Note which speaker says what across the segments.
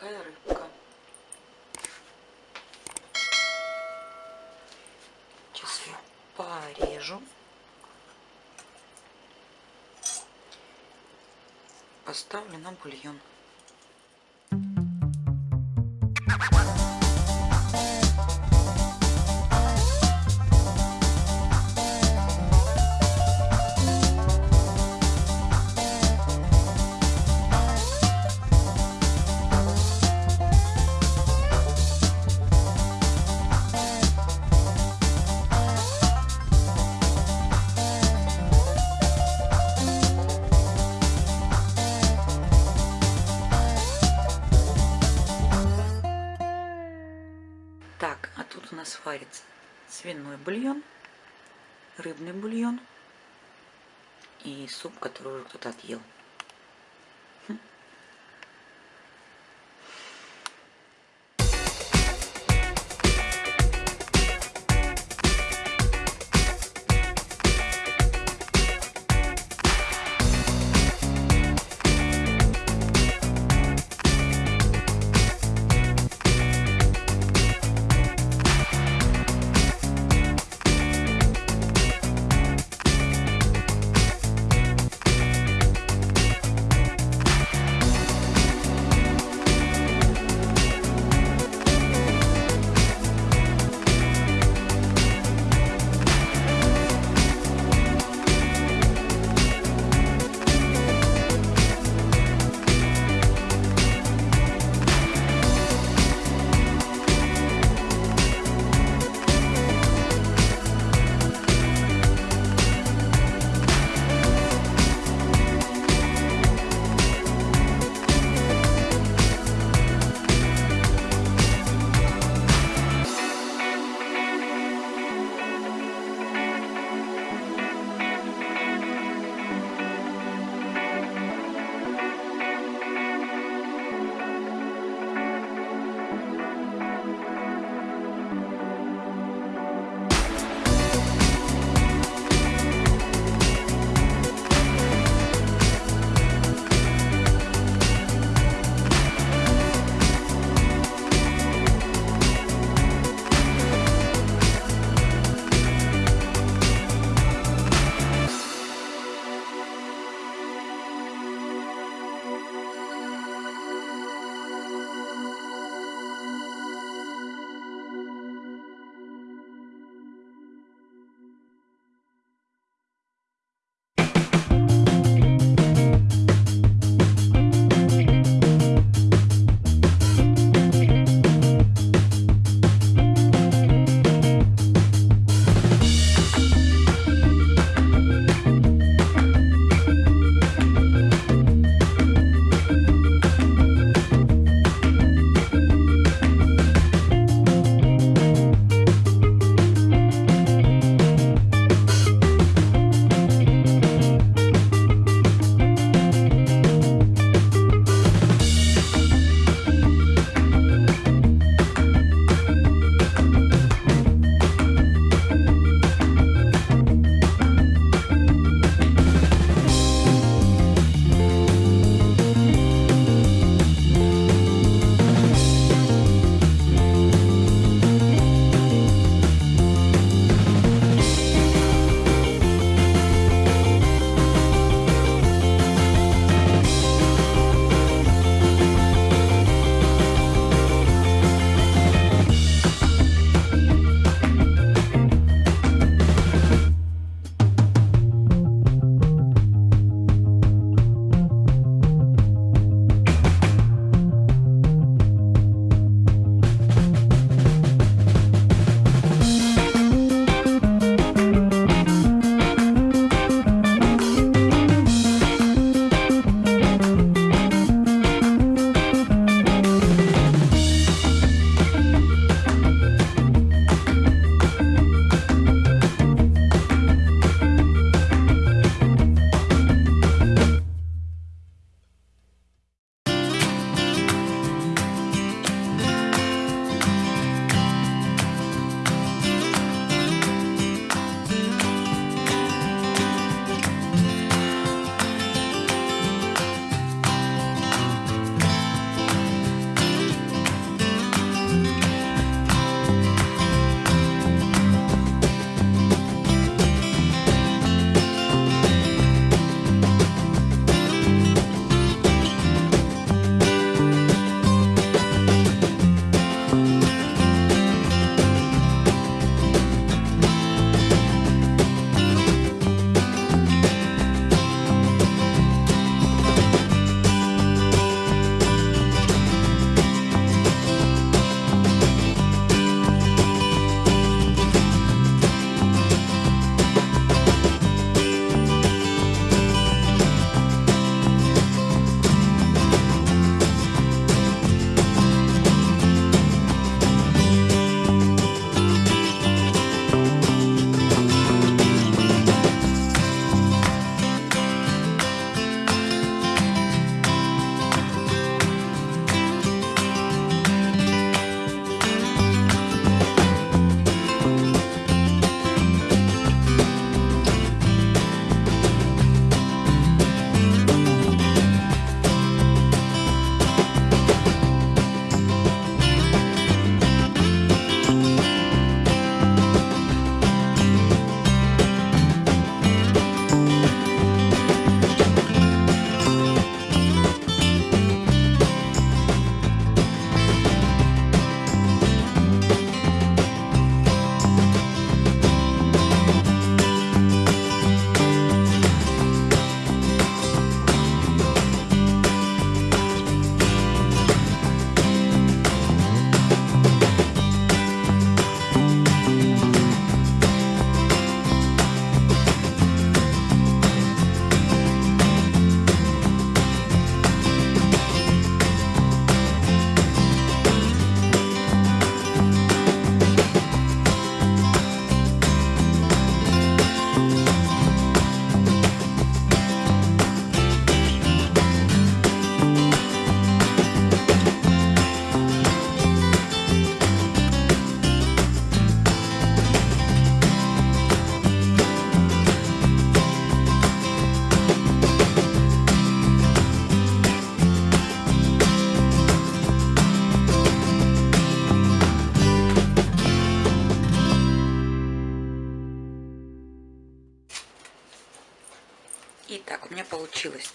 Speaker 1: какая рыбка. Сейчас ее порежу. Поставлю на бульон. Варится свиной бульон, рыбный бульон и суп, который уже кто-то отъел. Итак,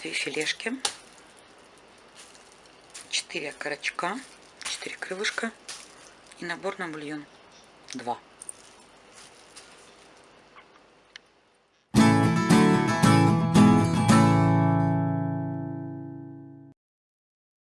Speaker 1: 4 филешки, 4 окорочка, 4 крылышка и набор на бульон 2.